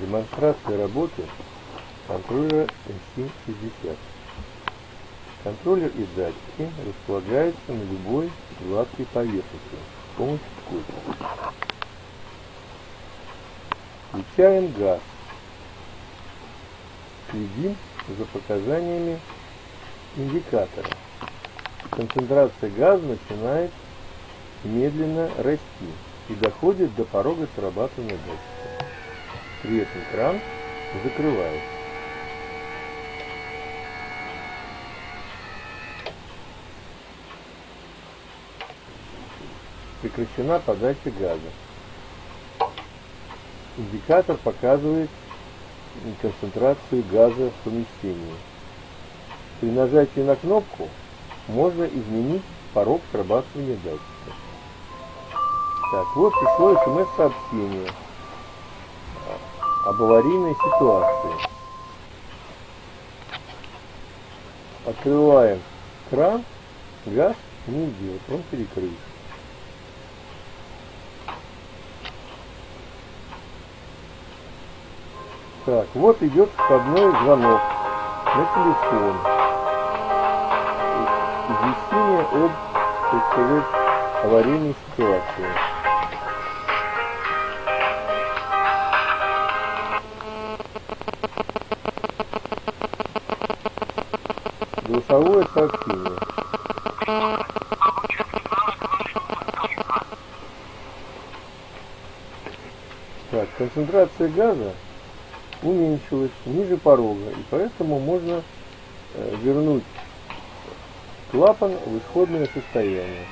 Демонстрация работы контроллера MC60. Контроллер и датчики располагаются на любой гладкой поверхности с помощью скотча. Включаем газ. Следим за показаниями индикатора. Концентрация газа начинает медленно расти и доходит до порога срабатывания датчика. При кран закрывается. Прекращена подача газа. Индикатор показывает концентрацию газа в помещении. При нажатии на кнопку можно изменить порог срабатывания датчика. Так, вот пришло смс-сообщение об аварийной ситуации. Открываем кран, газ не идет, он перекрыт. Так, вот идет входной звонок на телефон. Извещение об, аварийной ситуации. Голосовое сообщение. Так, концентрация газа уменьшилась ниже порога, и поэтому можно э, вернуть клапан в исходное состояние.